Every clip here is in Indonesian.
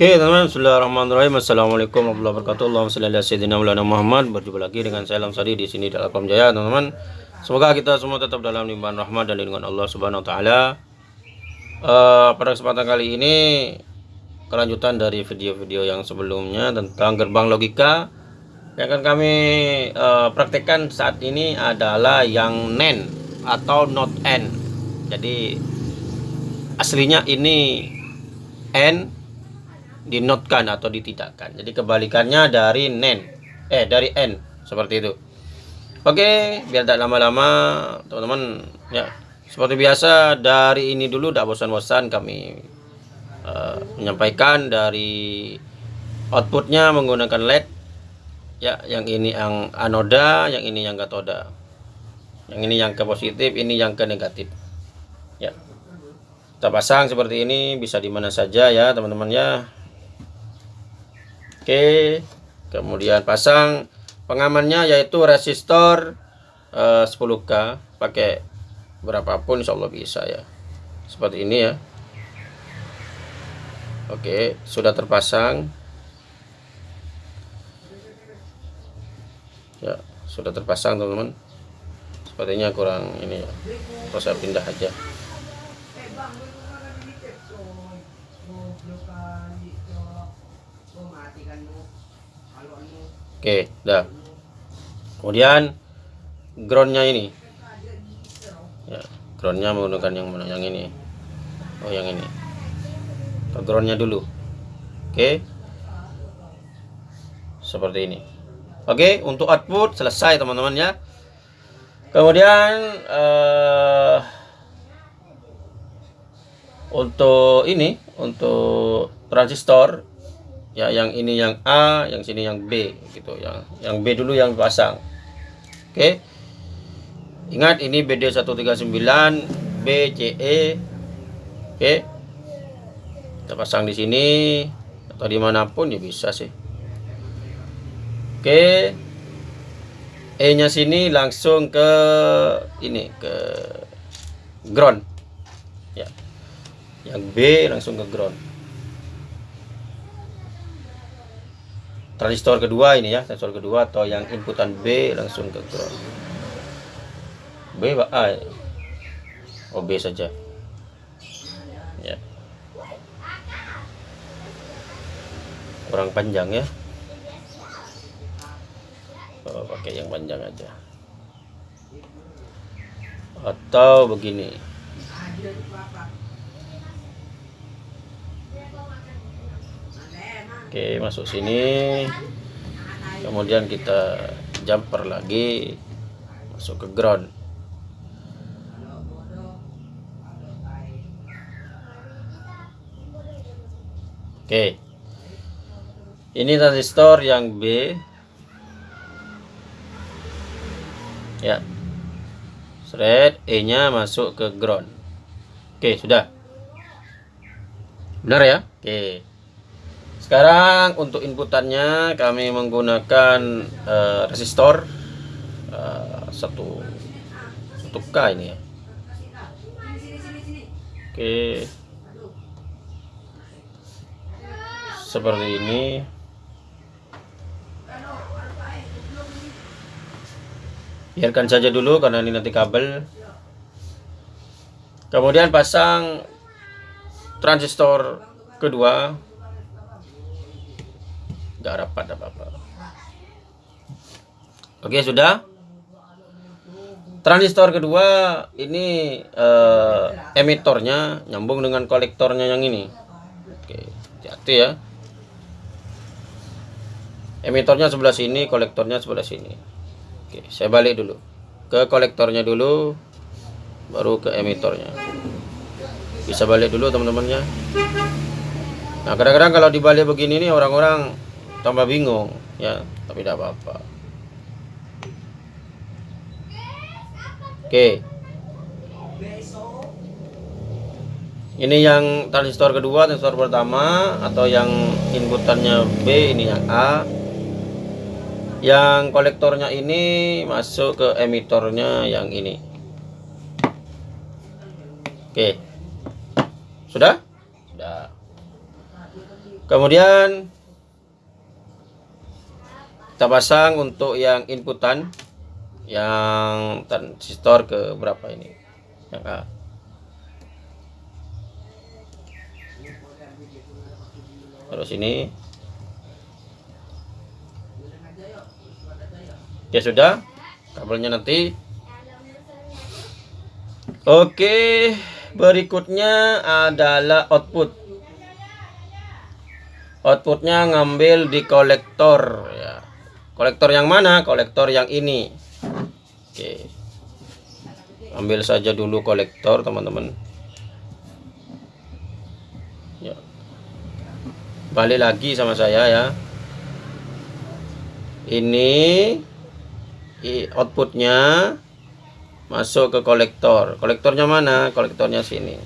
Oke teman-teman, Bismillahirrahmanirrahim Assalamualaikum warahmatullahi wabarakatuh Allahumma salli ala sayyidina Muhammad Berjumpa lagi dengan saya Lamsari di sini dalam Telkom Jaya teman-teman Semoga kita semua tetap dalam limpahan rahmat dan lindungan Allah Subhanahu wa taala. Uh, pada kesempatan kali ini kelanjutan dari video-video yang sebelumnya tentang gerbang logika yang akan kami uh, praktekkan saat ini adalah yang NEN atau not N. Jadi aslinya ini N dinotkan atau ditidakkan. Jadi kebalikannya dari nen, eh dari n. Seperti itu. Oke, biar tidak lama-lama teman-teman ya. Seperti biasa dari ini dulu tidak bosan-bosan kami uh, menyampaikan dari outputnya menggunakan LED. Ya yang ini yang anoda yang ini yang katoda yang ini yang ke positif ini yang ke negatif. Ya. Kita pasang seperti ini bisa di mana saja ya teman-teman ya Oke, kemudian pasang pengamannya yaitu resistor uh, 10k pakai berapapun insya Allah bisa ya. Seperti ini ya. Oke sudah terpasang. Ya sudah terpasang teman-teman. Sepertinya kurang ini ya. Terus saya pindah aja Oke, dah. Kemudian groundnya ini. Ya, groundnya menggunakan yang mana? Yang ini. Oh, yang ini. Groundnya dulu. Oke. Seperti ini. Oke, untuk output selesai teman-teman ya. Kemudian uh, untuk ini, untuk transistor ya yang ini yang A yang sini yang B gitu. Yang yang B dulu yang pasang oke. Okay. ingat ini BD 139 BCE oke. Okay. kita pasang di sini atau di mana pun ya bisa sih. Oke. Okay. E nya sini langsung ke ini ke ground. Ya. Yang B langsung ke ground transistor kedua ini ya transistor kedua atau yang inputan B langsung ke ground. B A oh B saja. Ya. Kurang panjang ya. Oh, pakai yang panjang aja. Atau begini Oke masuk sini. Kemudian kita jumper lagi. Masuk ke ground. Oke. Ini transistor yang B. Ya. Thread E nya masuk ke ground. Oke sudah. Benar ya? Oke sekarang untuk inputannya kami menggunakan uh, resistor uh, satu satu k ini ya. Oke. Seperti ini. Biarkan saja dulu karena ini nanti kabel. Kemudian pasang transistor kedua nggak rapat apa-apa. Oke sudah. Transistor kedua ini uh, emitornya nyambung dengan kolektornya yang ini. Oke hati ya. Emitornya sebelah sini kolektornya sebelah sini. Oke saya balik dulu. Ke kolektornya dulu baru ke emitornya. Bisa balik dulu teman-temannya. Nah kadang-kadang kalau dibalik begini nih orang-orang tambah bingung. Ya tapi tidak apa-apa. Oke. Ini yang transistor kedua transistor pertama atau yang inputannya B ini yang A. Yang kolektornya ini masuk ke emitornya yang ini. Oke. Sudah. Kemudian kita pasang untuk yang inputan yang transistor ke berapa ini? Yang A. Terus ini. Ya sudah kabelnya nanti. Oke berikutnya adalah output. Outputnya ngambil di kolektor ya kolektor yang mana? Kolektor yang ini. Oke. Ambil saja dulu kolektor teman-teman. Ya. Balik lagi sama saya ya. Ini outputnya masuk ke kolektor. Kolektornya mana? Kolektornya sini.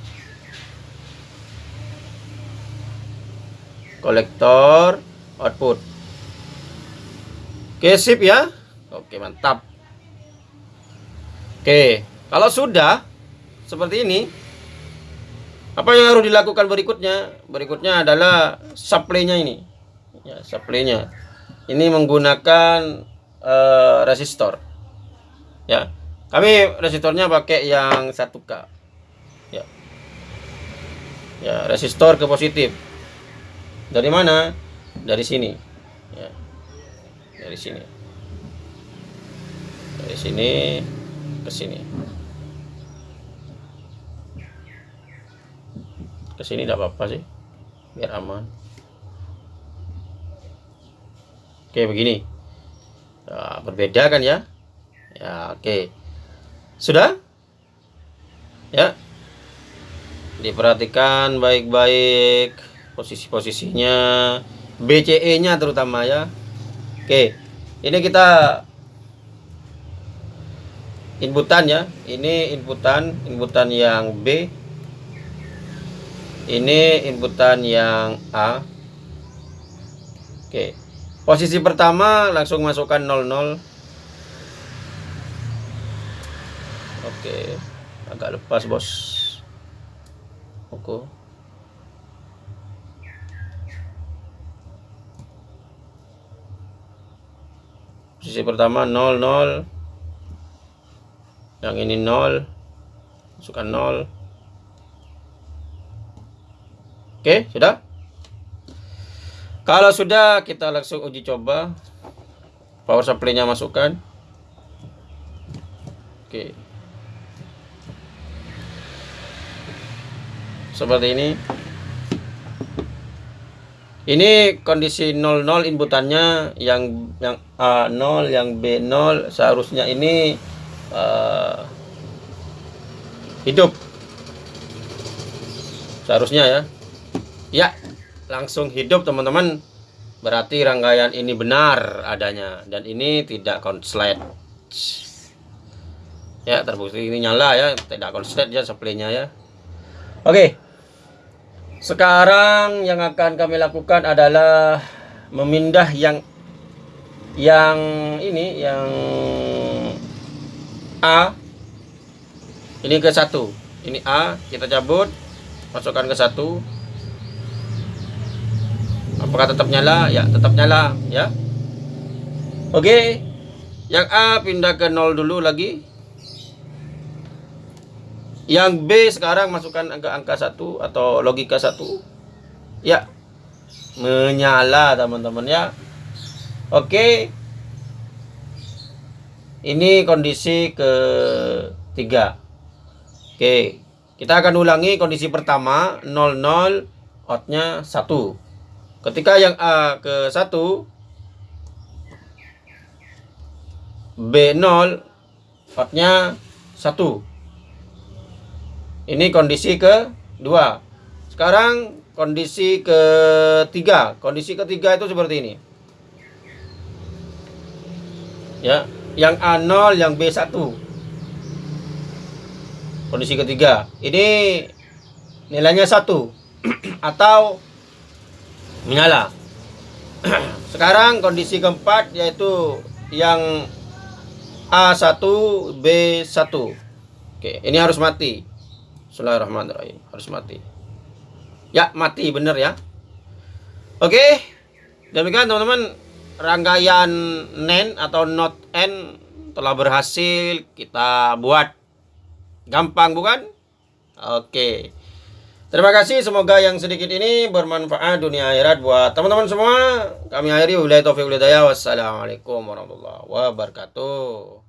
Kolektor output oke sip ya oke mantap oke kalau sudah seperti ini apa yang harus dilakukan berikutnya? Berikutnya adalah supply-nya ini. Ya, supply-nya. Ini menggunakan uh, resistor. Ya. Kami resistornya pakai yang 1K. Ya. Ya, resistor ke positif. Dari mana? Dari sini. Ya. Dari sini. Dari sini ke sini. ke sini tidak apa-apa sih biar aman. Oke begini. Nah, berbeda kan ya? Ya oke. Sudah? Ya. Diperhatikan baik-baik posisi-posisinya BCE nya terutama ya oke ini kita inputan ya. Ini inputan inputan yang B. Ini inputan yang A. Oke posisi pertama langsung masukkan 00 oke agak lepas bos. Oke posisi pertama 00 yang ini 0 masukkan 0 Oke, sudah? Kalau sudah, kita langsung uji coba. Power supply-nya masukkan. Oke. Seperti ini. Ini kondisi 00 inputannya yang yang A0, yang B0 seharusnya ini uh, hidup. Seharusnya ya. Ya, langsung hidup teman-teman. Berarti rangkaian ini benar adanya dan ini tidak konslet. Ya, terbukti ini nyala ya, tidak konslet ya supply-nya ya. Oke. Sekarang yang akan kami lakukan adalah memindah yang yang ini yang A. Ini ke satu. Ini A kita cabut. Masukkan ke satu. Apakah tetap nyala? Ya tetap nyala ya. Oke. Yang A pindah ke 0 dulu lagi yang B sekarang masukkan angka angka 1 atau logika 1 ya. Menyala teman-teman ya. Oke. Ini kondisi ketiga. Oke. Kita akan ulangi kondisi pertama 00 outnya 1 Ketika yang A ke 1 B0 outnya 1 Ini kondisi ke 2 Sekarang kondisi ketiga. Kondisi ketiga itu seperti ini. Ya Yang A0 yang B1 Kondisi ketiga. Ini nilainya 1 Atau menyala. Sekarang kondisi keempat yaitu yang A1 B1 oke ini harus mati Bismillahirrahmanirrahim harus mati ya mati bener ya Oke, demikian teman-teman rangkaian NEN atau not N telah berhasil kita buat. Gampang bukan? Oke. Terima kasih semoga yang sedikit ini bermanfaat dunia akhirat buat teman-teman semua. Kami akhiri wabillahi taufiq Wassalamualaikum warahmatullahi wabarakatuh.